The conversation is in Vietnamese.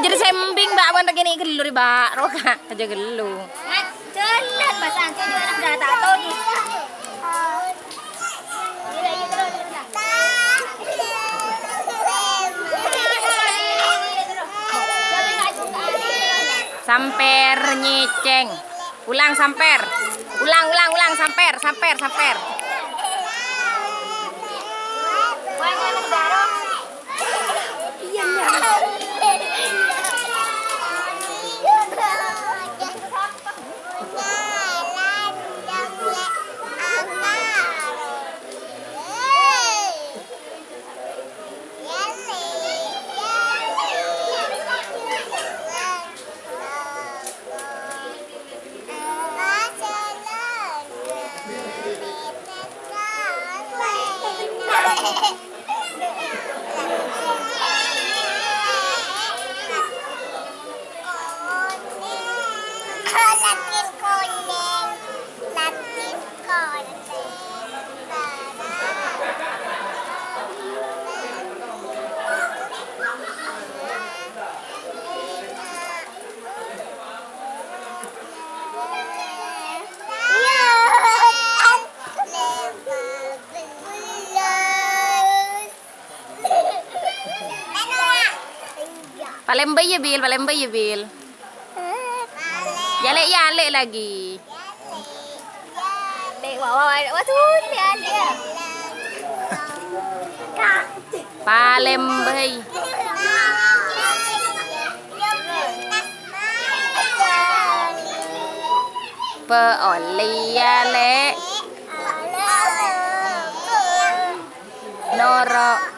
jadi sembing, Mbak, bukan begini gelur, Mbak. Roka, aja gelu. Jalan Mas Anti juga sudah tak tahu. Samper nyeceng. Ulang samper. Ulang, ulang, ulang samper, samper, samper. Con Latin con nè. Palembay ya Bil, palembay ya Bil. Yale yale lagi. Yale. Wawawai, watun yale. Palembay. Peoli yale. Norok.